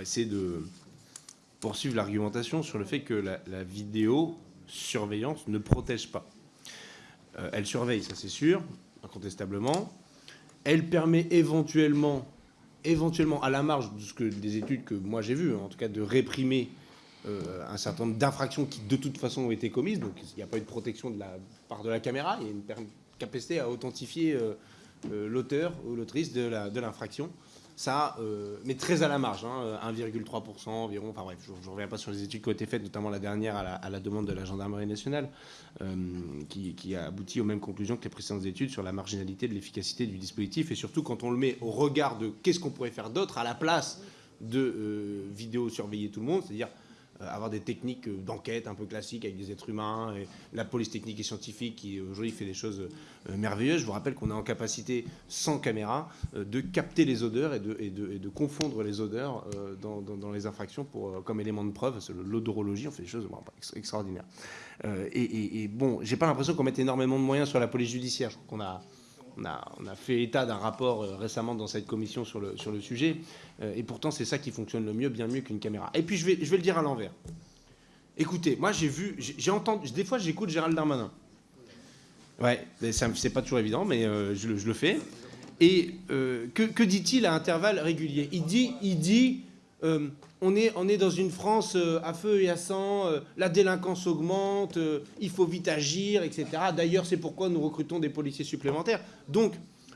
essayer de poursuivre l'argumentation sur le fait que la, la vidéo surveillance ne protège pas. Euh, elle surveille, ça c'est sûr, incontestablement. Elle permet éventuellement, éventuellement à la marge de ce que, des études que moi j'ai vues, hein, en tout cas de réprimer euh, un certain nombre d'infractions qui de toute façon ont été commises. Donc il n'y a pas eu de protection de la part de la caméra, il y a une capacité à authentifier euh, l'auteur ou l'autrice de l'infraction ça, euh, mais très à la marge, 1,3% hein, environ, enfin bref, je ne reviens pas sur les études qui ont été faites, notamment la dernière à la, demande de la gendarmerie nationale, euh, qui, a abouti aux mêmes conclusions que les précédentes études sur la marginalité de l'efficacité du dispositif, et surtout quand on le met au regard de qu'est-ce qu'on pourrait faire d'autre à la place de euh, vidéo surveiller tout le monde, c'est-à-dire euh, avoir des techniques euh, d'enquête un peu classiques avec des êtres humains, et la police technique et scientifique qui aujourd'hui fait des choses euh, merveilleuses. Je vous rappelle qu'on est en capacité, sans caméra, de capter les odeurs et de, et de, confondre les odeurs dans, les infractions pour, comme élément de preuve. L'odorologie, on fait des choses extraordinaires. et, et, bon, j'ai pas l'impression qu'on mette énormément de moyens sur la police judiciaire. Je crois qu'on a on a, fait état d'un rapport euh, récemment dans cette commission sur le, sujet, euh, et pourtant c'est ça qui fonctionne le mieux, bien mieux qu'une caméra. Et puis je vais, je vais le dire à l'envers. Écoutez, moi j'ai vu, j'ai entendu, des fois j'écoute Gérald Darmanin. Ouais, c'est pas toujours évident, mais euh, je, le fais. Et que, que dit-il à intervalles réguliers? Il dit, il dit on est, on est dans une France euh, à feu et à sang, euh, la délinquance augmente, euh, il faut vite agir, etc. D'ailleurs, c'est pourquoi nous recrutons des policiers supplémentaires. Donc,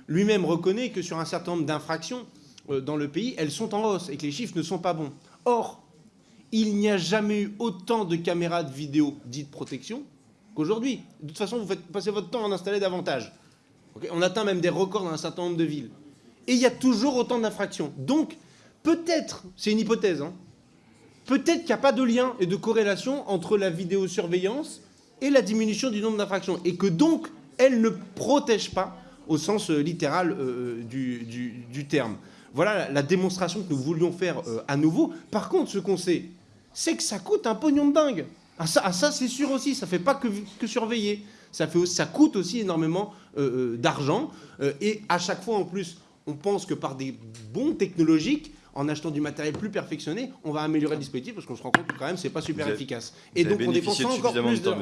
lui-même reconnaît que sur un certain nombre d'infractions dans le pays, elles sont en hausse et que les chiffres ne sont pas bons. Or, il n'y a jamais eu autant de caméras de vidéo dites protection qu'aujourd'hui. De toute façon, vous faites passer votre temps à en installer davantage. on atteint même des records dans un certain nombre de villes. Et il y a toujours autant d'infractions. Donc, peut-être, c'est une hypothèse, hein, peut-être qu'il n'y a pas de lien et de corrélation entre la vidéosurveillance et la diminution du nombre d'infractions, et que donc elle ne protège pas au sens euh, littéral euh, du, terme. Voilà la, démonstration que nous voulions faire euh, à nouveau. Par contre, ce qu'on sait, c'est que ça coûte un pognon de dingue. Ah ça, ah, c'est sûr aussi, ça ne fait pas que, surveiller. Ça coûte aussi énormément d'argent. et à chaque fois, en plus, on pense que par des bons technologiques, en achetant du matériel plus perfectionné, on va améliorer le dispositif parce qu'on se rend compte que quand même c'est pas super efficace. Et donc on dépense encore plus de temps,